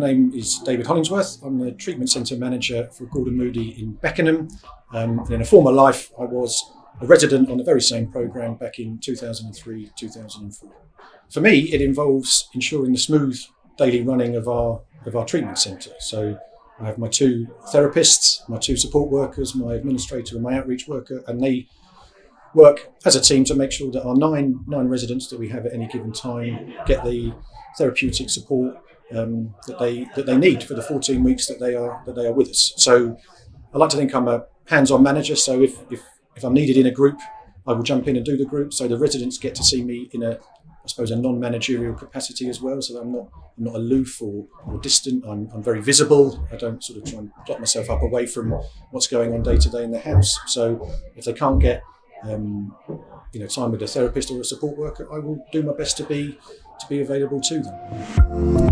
is David Hollingsworth. I'm the treatment centre manager for Gordon Moody in Beckenham. Um, and in a former life, I was a resident on the very same programme back in 2003 2004. For me, it involves ensuring the smooth daily running of our, of our treatment centre. So I have my two therapists, my two support workers, my administrator, and my outreach worker, and they work as a team to make sure that our nine nine residents that we have at any given time get the therapeutic support um, that they that they need for the 14 weeks that they are that they are with us. So I like to think I'm a hands-on manager. So if if if I'm needed in a group, I will jump in and do the group. So the residents get to see me in a I suppose a non-managerial capacity as well. So I'm not I'm not aloof or, or distant. I'm, I'm very visible. I don't sort of try and plot myself up away from what's going on day to day in the house. So if they can't get um, you know time with a therapist or a support worker, I will do my best to be to be available to them.